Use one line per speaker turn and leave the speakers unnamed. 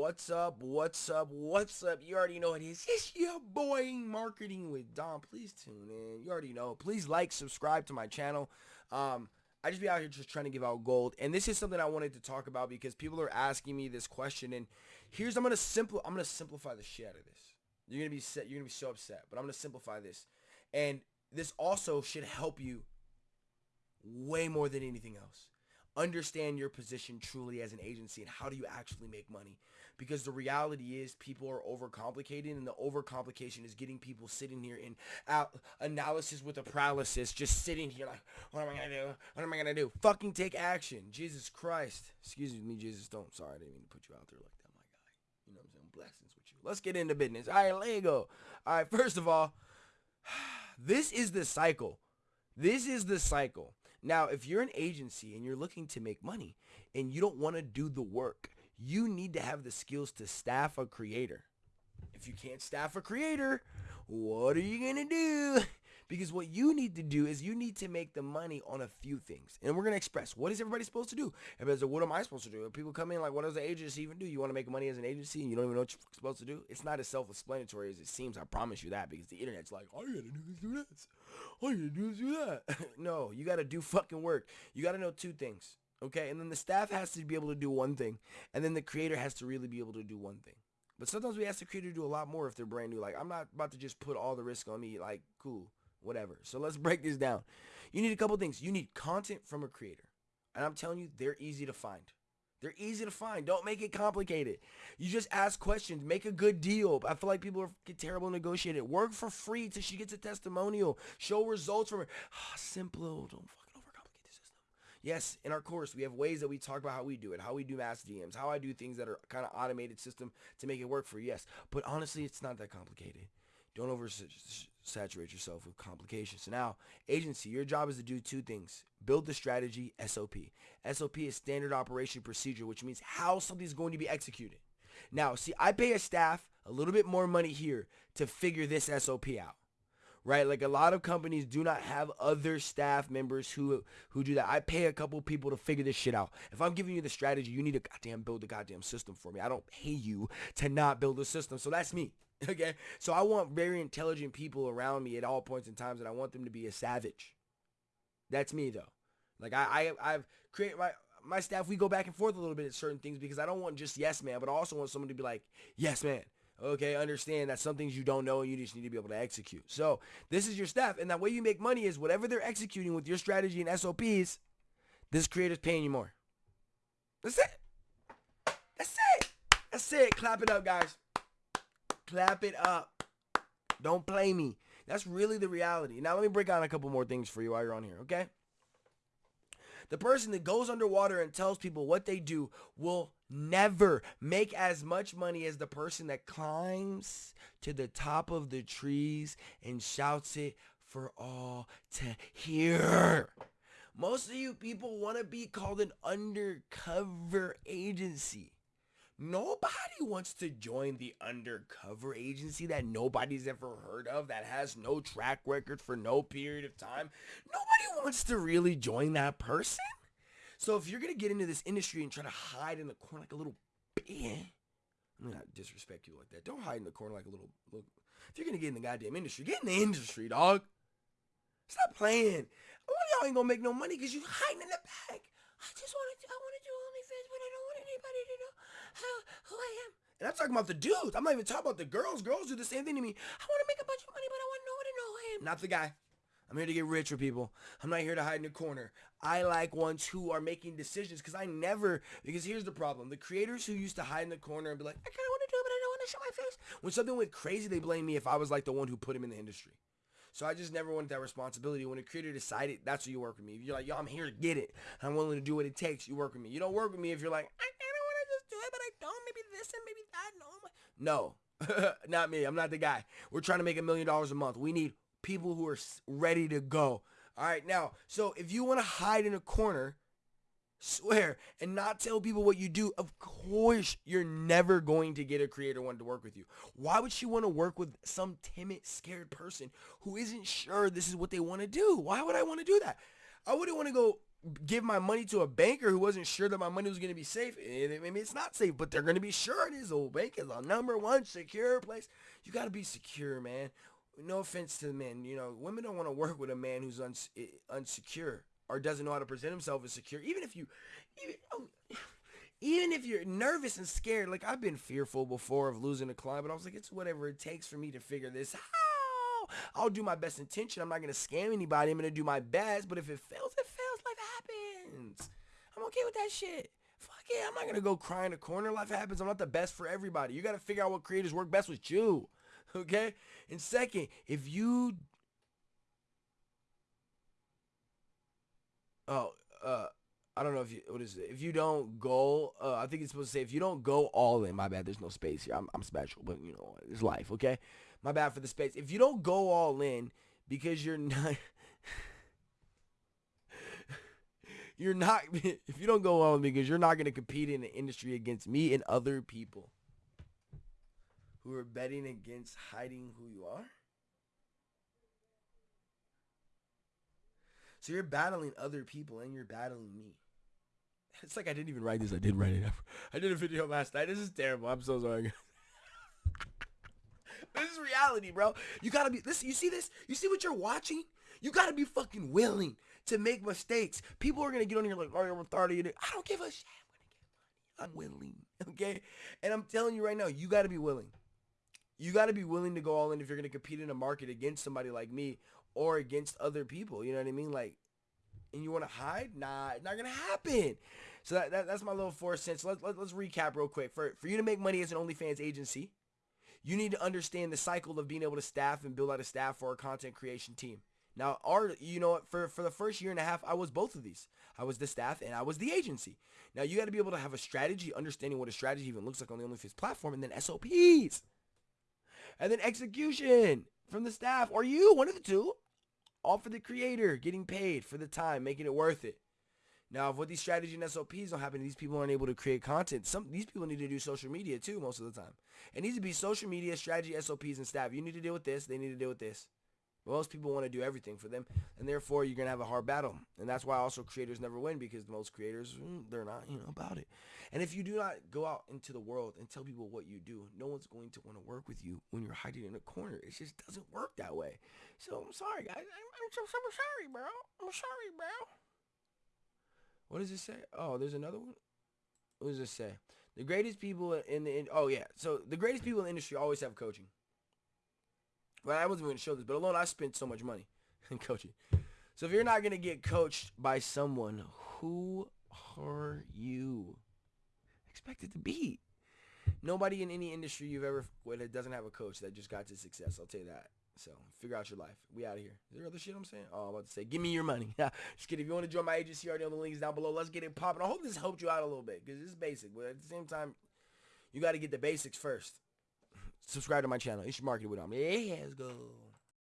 What's up? What's up? What's up? You already know it is. It's your boy Marketing with Dom. Please tune in. You already know. Please like, subscribe to my channel. Um, I just be out here just trying to give out gold. And this is something I wanted to talk about because people are asking me this question. And here's I'm gonna simple I'm gonna simplify the shit out of this. You're gonna be set. You're gonna be so upset, but I'm gonna simplify this. And this also should help you way more than anything else understand your position truly as an agency and how do you actually make money because the reality is people are overcomplicating and the overcomplication is getting people sitting here in out analysis with a paralysis just sitting here like what am i gonna do? What am i gonna do? Fucking take action. Jesus christ. Excuse me jesus don't sorry i didn't mean to put you out there like that my guy. You know what i'm saying? Blessings with you. Let's get into business. All right lego. All right first of all this is the cycle. This is the cycle. Now, if you're an agency and you're looking to make money and you don't want to do the work, you need to have the skills to staff a creator. If you can't staff a creator, what are you going to do? Because what you need to do is you need to make the money on a few things. And we're going to express what is everybody supposed to do? Everybody's like, what am I supposed to do? If people come in like, what does the agency even do? You want to make money as an agency and you don't even know what you're supposed to do? It's not as self-explanatory as it seems. I promise you that because the internet's like, all you got to do is do this. All you got to do is do that. no, you got to do fucking work. You got to know two things. Okay. And then the staff has to be able to do one thing. And then the creator has to really be able to do one thing. But sometimes we ask the creator to do a lot more if they're brand new. Like, I'm not about to just put all the risk on me. Like, cool whatever. So let's break this down. You need a couple things. You need content from a creator. And I'm telling you, they're easy to find. They're easy to find. Don't make it complicated. You just ask questions. Make a good deal. I feel like people are get terrible negotiating. Work for free till she gets a testimonial. Show results from her. Simple. Don't. Yes, in our course, we have ways that we talk about how we do it, how we do mass DMs, how I do things that are kind of automated system to make it work for you. Yes, but honestly, it's not that complicated. Don't oversaturate yourself with complications. So now, agency, your job is to do two things. Build the strategy, SOP. SOP is standard operation procedure, which means how something's going to be executed. Now, see, I pay a staff a little bit more money here to figure this SOP out. Right? Like a lot of companies do not have other staff members who who do that. I pay a couple people to figure this shit out. If I'm giving you the strategy, you need to goddamn build a goddamn system for me. I don't pay you to not build a system. So that's me. Okay, so I want very intelligent people around me at all points in times, and I want them to be a savage. That's me though. Like I, I I've created my my staff. We go back and forth a little bit at certain things because I don't want just yes man, but I also want someone to be like yes man. Okay, understand that some things you don't know and you just need to be able to execute. So this is your staff, and that way you make money is whatever they're executing with your strategy and SOPs. This creator's paying you more. That's it. That's it. That's it. Clap it up, guys. Clap it up. Don't play me. That's really the reality. Now let me break down a couple more things for you while you're on here, okay? The person that goes underwater and tells people what they do will never make as much money as the person that climbs to the top of the trees and shouts it for all to hear. Most of you people want to be called an undercover agency. Nobody wants to join the undercover agency that nobody's ever heard of, that has no track record for no period of time. Nobody wants to really join that person. So if you're going to get into this industry and try to hide in the corner like a little bitch, I'm to disrespect you like that. Don't hide in the corner like a little, little if you're going to get in the goddamn industry, get in the industry, dog. Stop playing. One of y'all ain't to make no money because you hiding in the back. I just want to, I want to do OnlyFans, but I don't want anybody to know how, who I am. And I'm talking about the dudes. I'm not even talking about the girls. Girls do the same thing to me. I want to make a bunch of money, but I want no one to know who I am. Not the guy. I'm here to get rich for people. I'm not here to hide in the corner. I like ones who are making decisions because I never, because here's the problem. The creators who used to hide in the corner and be like, I kind of want to do it, but I don't want to show my face. When something went crazy, they blame me if I was like the one who put him in the industry. So I just never wanted that responsibility. When a creator decided, that's what you work with me. If you're like, yo, I'm here to get it. I'm willing to do what it takes. You work with me. You don't work with me if you're like, I kind of want to just do it, but I don't. Maybe this and maybe that. No. No, not me. I'm not the guy. We're trying to make a million dollars a month. We need people who are ready to go. All right, now, so if you want to hide in a corner, swear, and not tell people what you do, of course you're never going to get a creator one to work with you. Why would she want to work with some timid, scared person who isn't sure this is what they want to do? Why would I want to do that? I wouldn't want to go give my money to a banker who wasn't sure that my money was going to be safe. Eh, maybe it's not safe, but they're going to be sure it is. Old bank is a number one secure place. You got to be secure, man. No offense to the men. You know, women don't want to work with a man who's uns- eh, unsecure or doesn't know how to present himself as secure. Even if you, even, oh, even if you're nervous and scared, like I've been fearful before of losing a client, but I was like, it's whatever it takes for me to figure this out. I'll do my best intention. I'm not going to scam anybody. I'm going to do my best. But if it fails, it fails. Life happens. I'm okay with that shit. Fuck it. I'm not going to go cry in a corner. Life happens. I'm not the best for everybody. You got to figure out what creators work best with you. Okay? And second, if you... Oh, uh... I don't know if you what is it. If you don't go, uh, I think it's supposed to say if you don't go all in. My bad. There's no space here. I'm, I'm special, but you know it's life. Okay. My bad for the space. If you don't go all in because you're not you're not if you don't go all in because you're not going to compete in the industry against me and other people who are betting against hiding who you are. So you're battling other people and you're battling me. It's like I didn't even write this. I did write it. I did a video last night. This is terrible. I'm so sorry. this is reality, bro. You gotta be. Listen, you see this? You see what you're watching? You gotta be fucking willing to make mistakes. People are gonna get on here like, oh, you're 30. I don't give a shit. I'm gonna get money. I'm willing. Okay? And I'm telling you right now, you gotta be willing. You gotta be willing to go all in if you're gonna compete in a market against somebody like me or against other people. You know what I mean? Like, and you want to hide? Nah, it's not gonna happen. So that, that that's my little four cents. Let, let, let's recap real quick. For for you to make money as an OnlyFans agency, you need to understand the cycle of being able to staff and build out a staff for a content creation team. Now, our, you know, for, for the first year and a half, I was both of these. I was the staff and I was the agency. Now, you got to be able to have a strategy, understanding what a strategy even looks like on the OnlyFans platform, and then SOPs. And then execution from the staff or you, one of the two. All for the creator, getting paid for the time, making it worth it. Now, if what these strategy and SOPs don't happen, these people aren't able to create content. Some these people need to do social media too most of the time. It needs to be social media, strategy, SOPs, and staff. You need to deal with this. They need to deal with this. Most people want to do everything for them, and therefore you're gonna have a hard battle. And that's why also creators never win because most creators mm, they're not you know about it. And if you do not go out into the world and tell people what you do, no one's going to want to work with you when you're hiding in a corner. It just doesn't work that way. So I'm sorry, guys. I'm, I'm so, so sorry, bro. I'm sorry, bro. What does it say? Oh, there's another one. What does it say? The greatest people in the in, oh yeah. So the greatest people in the industry always have coaching. Well, I wasn't going to show this, but alone I spent so much money in coaching. So if you're not going to get coached by someone, who are you expected to be? Nobody in any industry you've ever with doesn't have a coach that just got to success. I'll tell you that. So figure out your life. We out of here. Is there other shit I'm saying? Oh, I'm about to say, give me your money. Just kidding. If you want to join my agency, already on the links down below. Let's get it popping. I hope this helped you out a little bit because it's basic, but at the same time, you got to get the basics first. Subscribe to my channel. Marketing with Dom. Yeah, let's go.